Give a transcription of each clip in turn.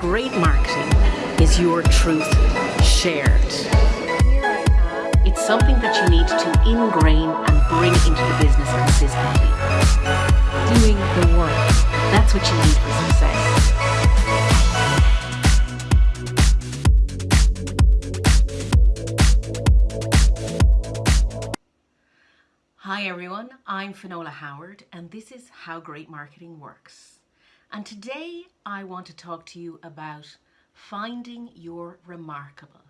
Great marketing is your truth shared. It's something that you need to ingrain and bring into the business consistently. Doing the work. That's what you need for success. Hi everyone, I'm Finola Howard and this is How Great Marketing Works. And today I want to talk to you about finding your remarkable.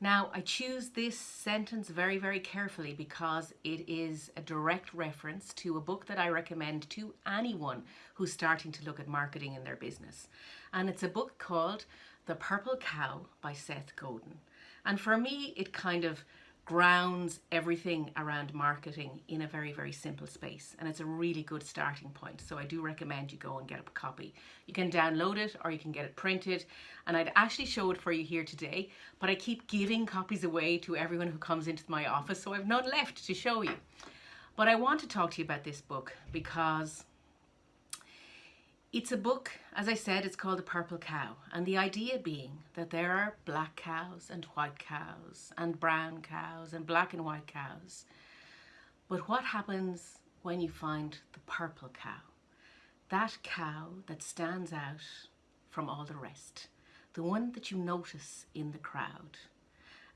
Now I choose this sentence very, very carefully because it is a direct reference to a book that I recommend to anyone who's starting to look at marketing in their business. And it's a book called The Purple Cow by Seth Godin. And for me, it kind of grounds everything around marketing in a very, very simple space. And it's a really good starting point. So I do recommend you go and get a copy. You can download it or you can get it printed. And I'd actually show it for you here today, but I keep giving copies away to everyone who comes into my office. So I've none left to show you. But I want to talk to you about this book because it's a book, as I said, it's called The Purple Cow. And the idea being that there are black cows and white cows and brown cows and black and white cows. But what happens when you find the purple cow? That cow that stands out from all the rest. The one that you notice in the crowd.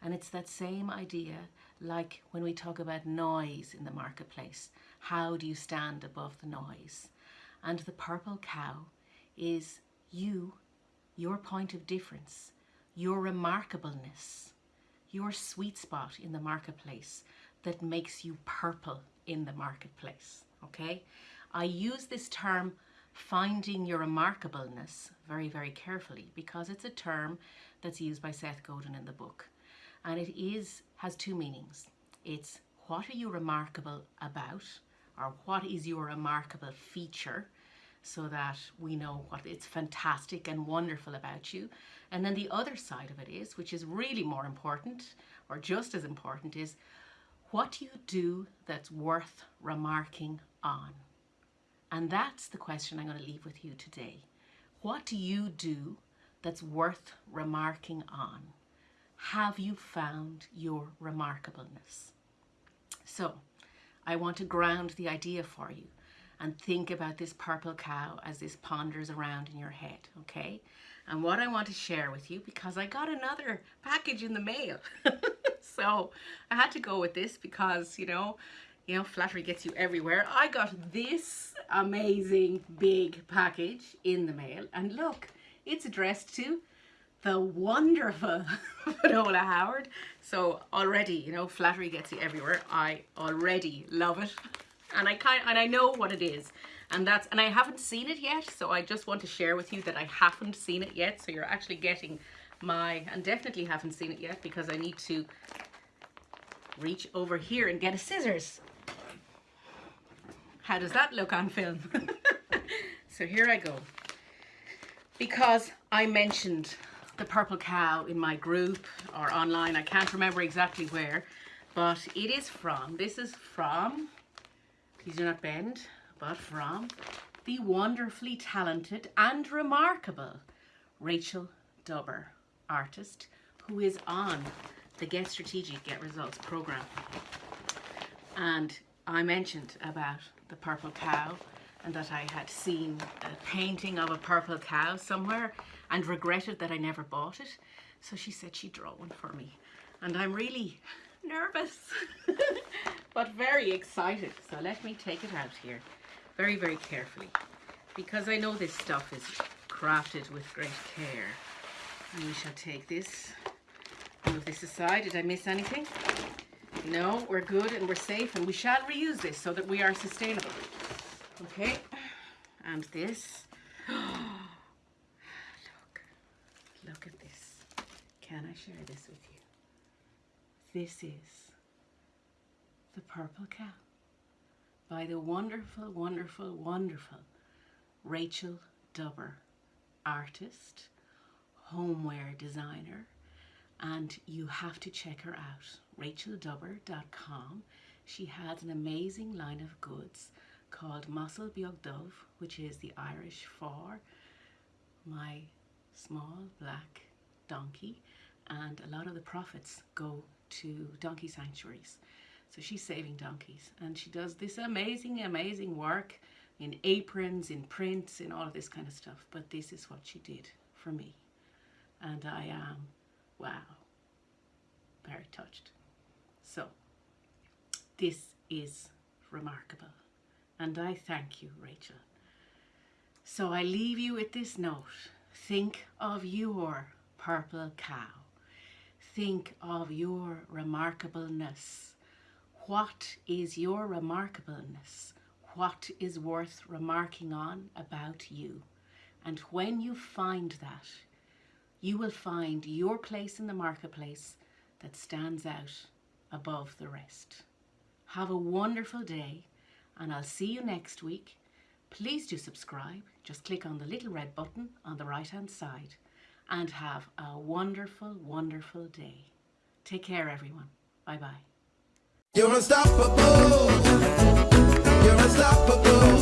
And it's that same idea like when we talk about noise in the marketplace. How do you stand above the noise? And the purple cow is you, your point of difference, your remarkableness, your sweet spot in the marketplace that makes you purple in the marketplace, okay? I use this term finding your remarkableness very, very carefully because it's a term that's used by Seth Godin in the book. And it is has two meanings. It's what are you remarkable about or what is your remarkable feature so that we know what it's fantastic and wonderful about you. And then the other side of it is, which is really more important or just as important is, what do you do that's worth remarking on? And that's the question I'm going to leave with you today. What do you do that's worth remarking on? Have you found your remarkableness? So I want to ground the idea for you and think about this purple cow as this ponders around in your head, okay? And what I want to share with you, because I got another package in the mail. so I had to go with this because, you know, you know, flattery gets you everywhere. I got this amazing big package in the mail. And look, it's addressed to the wonderful Finola Howard. So already, you know, flattery gets you everywhere. I already love it. And I kind and I know what it is. And that's and I haven't seen it yet so I just want to share with you that I haven't seen it yet. So you're actually getting my and definitely haven't seen it yet because I need to reach over here and get a scissors. How does that look on film? So here I go. Because I mentioned the purple cow in my group or online I can't remember exactly where but it is from this is from these are not bend, but from the wonderfully talented and remarkable Rachel Dubber, artist, who is on the Get Strategic, Get Results program. And I mentioned about the purple cow and that I had seen a painting of a purple cow somewhere and regretted that I never bought it. So she said she'd draw one for me. And I'm really nervous, but very excited. So let me take it out here very, very carefully because I know this stuff is crafted with great care. And we shall take this, move this aside. Did I miss anything? No, we're good and we're safe and we shall reuse this so that we are sustainable. Okay, and this. look, look at this. Can I share this with you? This is The Purple Cow by the wonderful, wonderful, wonderful Rachel Dubber, artist, homeware designer, and you have to check her out, racheldubber.com. She has an amazing line of goods called M'asal Beag Dubh, which is the Irish for my small black donkey and a lot of the profits go to donkey sanctuaries. So she's saving donkeys and she does this amazing, amazing work in aprons, in prints, in all of this kind of stuff. But this is what she did for me. And I am, wow, very touched. So this is remarkable. And I thank you, Rachel. So I leave you with this note. Think of your purple cow. Think of your remarkableness. What is your remarkableness? What is worth remarking on about you? And when you find that, you will find your place in the marketplace that stands out above the rest. Have a wonderful day and I'll see you next week. Please do subscribe. Just click on the little red button on the right hand side and have a wonderful, wonderful day. Take care everyone. Bye bye. You're unstoppable. You're unstoppable.